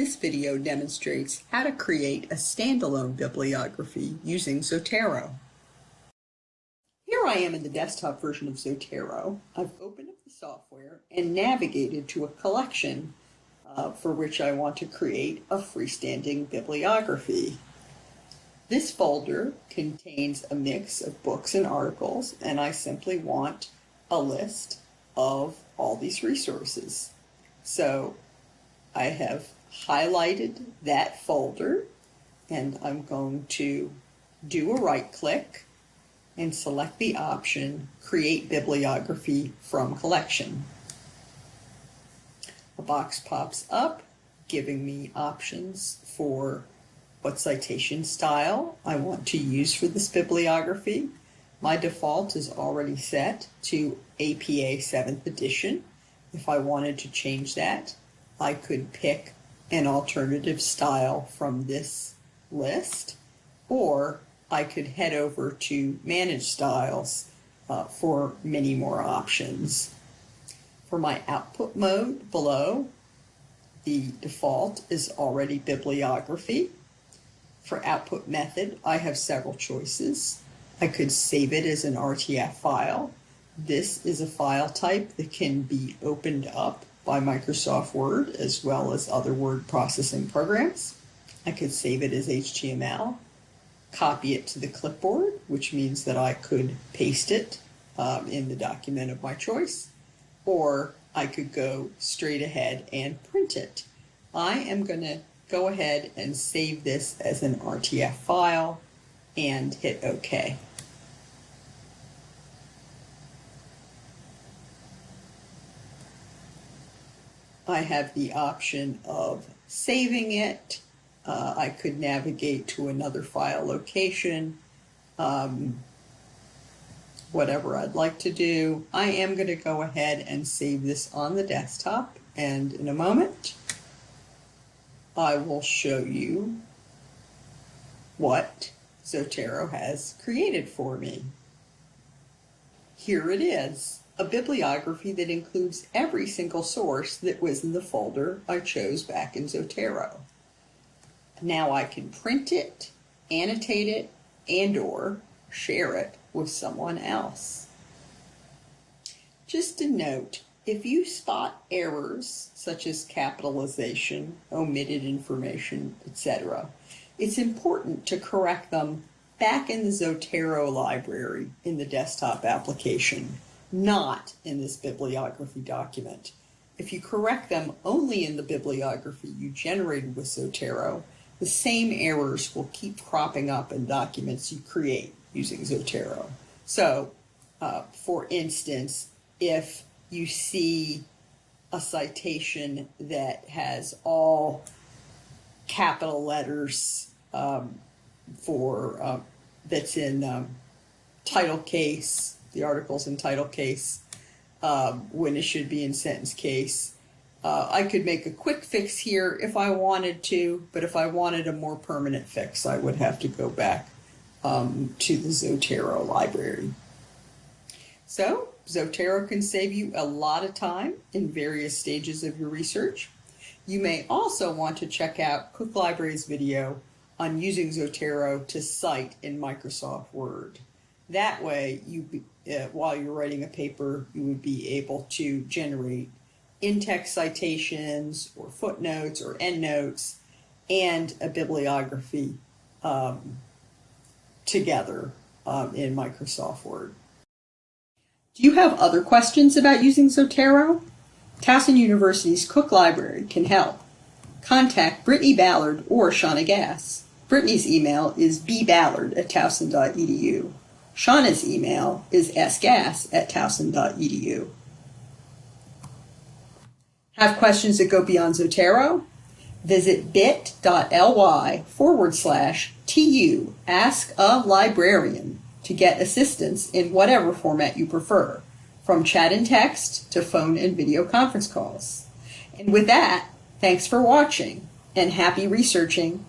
This video demonstrates how to create a standalone bibliography using Zotero. Here I am in the desktop version of Zotero. I've opened up the software and navigated to a collection uh, for which I want to create a freestanding bibliography. This folder contains a mix of books and articles, and I simply want a list of all these resources. So I have highlighted that folder and I'm going to do a right click and select the option Create Bibliography from Collection. A box pops up giving me options for what citation style I want to use for this bibliography. My default is already set to APA 7th edition. If I wanted to change that, I could pick an alternative style from this list, or I could head over to Manage Styles uh, for many more options. For my output mode below, the default is already bibliography. For output method, I have several choices. I could save it as an RTF file. This is a file type that can be opened up by Microsoft Word as well as other word processing programs. I could save it as HTML, copy it to the clipboard, which means that I could paste it um, in the document of my choice, or I could go straight ahead and print it. I am going to go ahead and save this as an RTF file and hit OK. I have the option of saving it. Uh, I could navigate to another file location, um, whatever I'd like to do. I am going to go ahead and save this on the desktop and in a moment I will show you what Zotero has created for me. Here it is a bibliography that includes every single source that was in the folder I chose back in Zotero. Now I can print it, annotate it, and or share it with someone else. Just a note, if you spot errors such as capitalization, omitted information, etc., it's important to correct them back in the Zotero library in the desktop application not in this bibliography document. If you correct them only in the bibliography you generated with Zotero, the same errors will keep cropping up in documents you create using Zotero. So, uh, for instance, if you see a citation that has all capital letters um, for uh, that's in um, title case the articles in title case um, when it should be in sentence case. Uh, I could make a quick fix here if I wanted to, but if I wanted a more permanent fix, I would have to go back um, to the Zotero library. So Zotero can save you a lot of time in various stages of your research. You may also want to check out Cook Library's video on using Zotero to cite in Microsoft Word. That way, you uh, while you're writing a paper, you would be able to generate in-text citations or footnotes or endnotes and a bibliography um, together um, in Microsoft Word. Do you have other questions about using Zotero? Towson University's Cook Library can help. Contact Brittany Ballard or Shauna Gass. Brittany's email is bballard at towson.edu. Shauna's email is sgas at towson.edu. Have questions that go beyond Zotero? Visit bit.ly forward slash TU Ask a Librarian to get assistance in whatever format you prefer, from chat and text to phone and video conference calls. And with that, thanks for watching and happy researching